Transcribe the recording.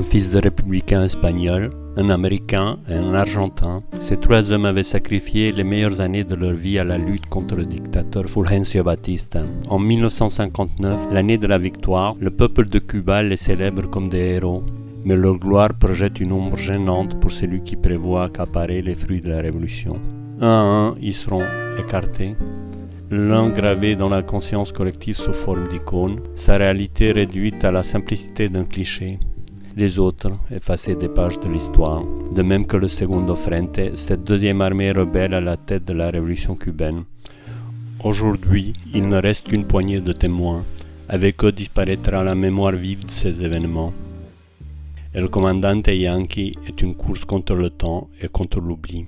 un fils de républicain espagnol, un Américain et un Argentin, ces trois hommes avaient sacrifié les meilleures années de leur vie à la lutte contre le dictateur Fulgencio Batista. En 1959, l'année de la victoire, le peuple de Cuba les célèbre comme des héros, mais leur gloire projette une ombre gênante pour celui qui prévoit accaparer les fruits de la révolution. Un à un, ils seront écartés. L'un gravé dans la conscience collective sous forme d'icône, sa réalité réduite à la simplicité d'un cliché les autres effacés des pages de l'histoire, de même que le Segundo Frente, cette deuxième armée rebelle à la tête de la révolution cubaine. Aujourd'hui, il ne reste qu'une poignée de témoins. Avec eux disparaîtra la mémoire vive de ces événements. Et le commandante Yankee est une course contre le temps et contre l'oubli.